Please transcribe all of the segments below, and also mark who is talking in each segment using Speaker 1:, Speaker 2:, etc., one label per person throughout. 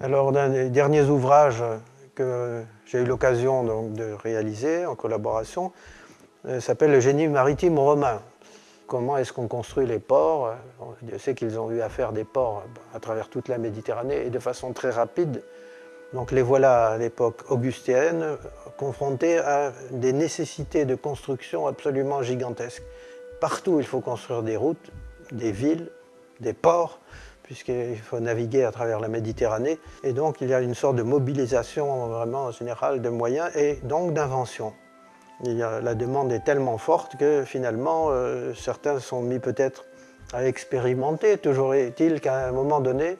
Speaker 1: Alors, d'un des derniers ouvrages que j'ai eu l'occasion de réaliser en collaboration, euh, s'appelle le génie maritime romain. Comment est-ce qu'on construit les ports? Dieu sait qu'ils ont eu à faire des ports à travers toute la Méditerranée et de façon très rapide. Donc les voilà à l'époque augustéenne confrontés à des nécessités de construction absolument gigantesques. Partout il faut construire des routes, des villes, des ports, puisqu'il faut naviguer à travers la Méditerranée. Et donc il y a une sorte de mobilisation vraiment générale de moyens et donc d'invention. La demande est tellement forte que finalement euh, certains sont mis peut-être à expérimenter. Toujours est-il qu'à un moment donné,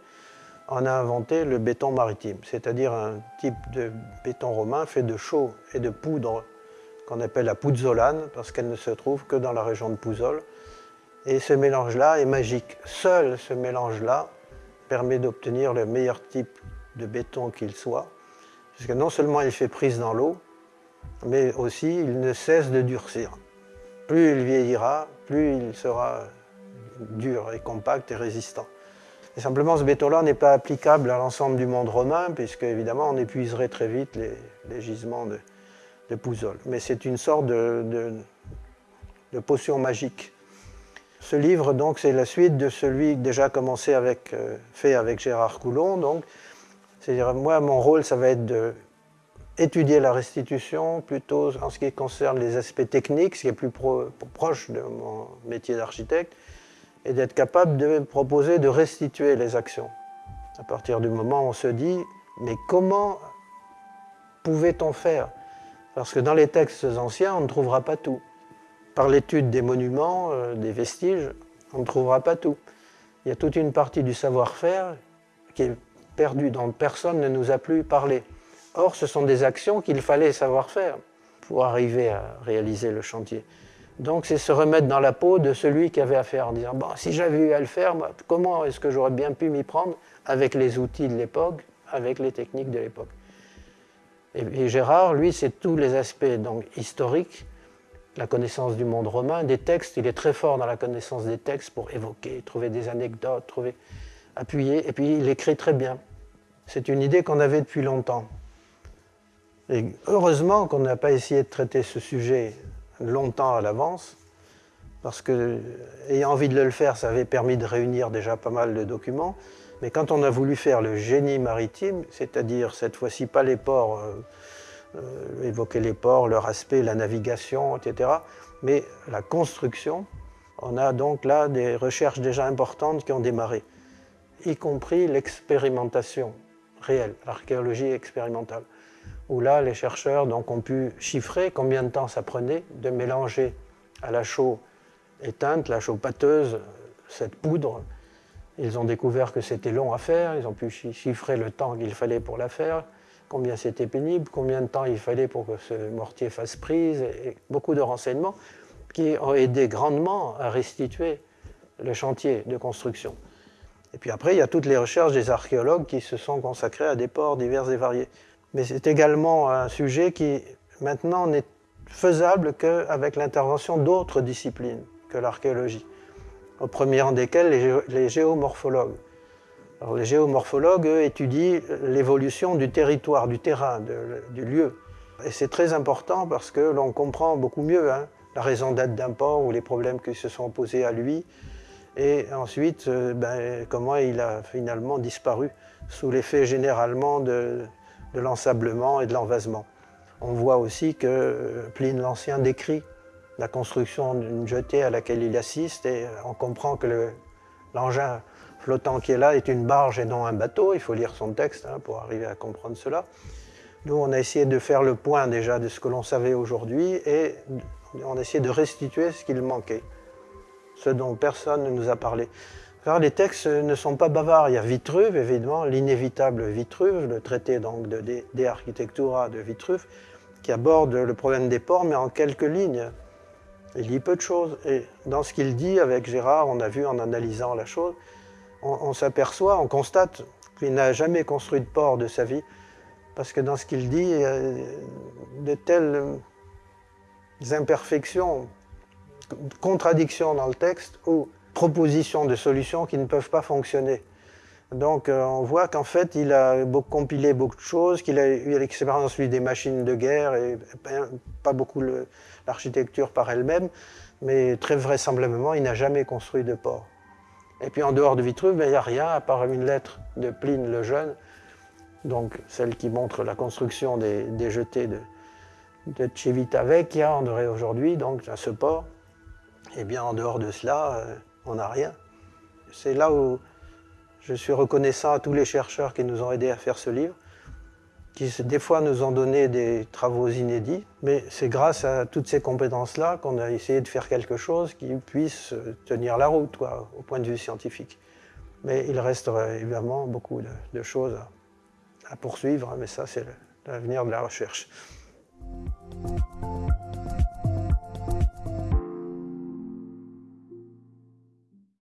Speaker 1: on a inventé le béton maritime, c'est-à-dire un type de béton romain fait de chaux et de poudre qu'on appelle la pouzzolane, parce qu'elle ne se trouve que dans la région de Pouzol. Et ce mélange-là est magique. Seul ce mélange-là permet d'obtenir le meilleur type de béton qu'il soit, puisque non seulement il fait prise dans l'eau, mais aussi il ne cesse de durcir. Plus il vieillira, plus il sera dur et compact et résistant. Et simplement, ce béton-là n'est pas applicable à l'ensemble du monde romain, puisque évidemment, on épuiserait très vite les, gisements de, de Pouzol. Mais c'est une sorte de, potion magique. Ce livre, donc, c'est la suite de celui déjà commencé avec, euh, fait avec Gérard Coulon. Donc, c'est-à-dire, moi, mon rôle, ça va être de étudier la restitution, plutôt en ce qui concerne les aspects techniques, ce qui est plus proche de mon métier d'architecte, et d'être capable de proposer de restituer les actions. À partir du moment où on se dit, mais comment pouvait-on faire? Parce que dans les textes anciens, on ne trouvera pas tout. Par l'étude des monuments, euh, des vestiges, on ne trouvera pas tout. Il y a toute une partie du savoir-faire qui est perdue, dont personne ne nous a plus parlé. Or, ce sont des actions qu'il fallait savoir faire pour arriver à réaliser le chantier. Donc c'est se remettre dans la peau de celui qui avait à faire en disant bon, si j'avais eu à le faire, comment est-ce que j'aurais bien pu m'y prendre avec les outils de l'époque, avec les techniques de l'époque? Et, Gérard, lui, c'est tous les aspects donc, historiques, la connaissance du monde romain, des textes, il est très fort dans la connaissance des textes pour évoquer, trouver des anecdotes, trouver, appuyer, et puis il écrit très bien. C'est une idée qu'on avait depuis longtemps. Et heureusement qu'on n'a pas essayé de traiter ce sujet longtemps à l'avance, parce que, ayant envie de le faire, ça avait permis de réunir déjà pas mal de documents. Mais quand on a voulu faire le génie maritime, c'est-à-dire cette fois-ci pas les ports, euh, euh, évoquer les ports, leur aspect, la navigation, etc., mais la construction, on a donc là des recherches déjà importantes qui ont démarré, y compris l'expérimentation réelle, l'archéologie expérimentale où là, les chercheurs donc, ont pu chiffrer combien de temps ça prenait de mélanger à la chaux éteinte, la chaux pâteuse, cette poudre. Ils ont découvert que c'était long à faire, ils ont pu chiffrer le temps qu'il fallait pour la faire, combien c'était pénible, combien de temps il fallait pour que ce mortier fasse prise, et beaucoup de renseignements qui ont aidé grandement à restituer le chantier de construction. Et puis après, il y a toutes les recherches des archéologues qui se sont consacrés à des ports divers et variés. Mais c'est également un sujet qui maintenant n'est faisable qu'avec l'intervention d'autres disciplines que l'archéologie, au premier rang desquelles les, géomorphologues. Les géomorphologues étudient l'évolution du territoire, du terrain, du lieu. Et c'est très important parce que l'on comprend beaucoup mieux hein, la raison d'être d'un port ou les problèmes qui se sont posés à lui, et ensuite euh, ben, comment il a finalement disparu sous l'effet généralement de, de l'ensablement et de l'envasement. On voit aussi que Pline l'Ancien décrit la construction d'une jetée à laquelle il assiste et on comprend que l'engin flottant qui est là est une barge et non un bateau. Il faut lire son texte hein, pour arriver à comprendre cela. Nous, on a essayé de faire le point déjà de ce que l'on savait aujourd'hui et on a essayé de restituer ce qu'il manquait, ce dont personne ne nous a parlé les textes ne sont pas bavards. Il y a Vitruve, évidemment, l'inévitable Vitruve, le traité donc de De Architectura de Vitruve, qui aborde le problème des ports, mais en quelques lignes. Il dit peu de choses. Et dans ce qu'il dit avec Gérard, on a vu en analysant la chose, on, s'aperçoit, on constate qu'il n'a jamais construit de port de sa vie, parce que dans ce qu'il dit, il y a de telles imperfections, contradictions dans le texte, où propositions de solutions qui ne peuvent pas fonctionner. Donc euh, on voit qu'en fait, il a compilé beaucoup de choses, qu'il a eu l'expérience, lui, des machines de guerre, et pas beaucoup l'architecture par elle-même, mais très vraisemblablement, il n'a jamais construit de port. Et puis en dehors de Vitruve, ben, il n'y a rien, à part une lettre de Pline le Jeune, donc celle qui montre la construction des, jetés de, de Civita Vecchia, on aurait aujourd'hui, donc à ce port. Et bien en dehors de cela, euh, on n'a rien. C'est là où je suis reconnaissant à tous les chercheurs qui nous ont aidés à faire ce livre, qui des fois nous ont donné des travaux inédits, mais c'est grâce à toutes ces compétences-là qu'on a essayé de faire quelque chose qui puisse tenir la route au point de vue scientifique. Mais il reste évidemment beaucoup de, choses à, poursuivre, mais ça c'est l'avenir de la recherche.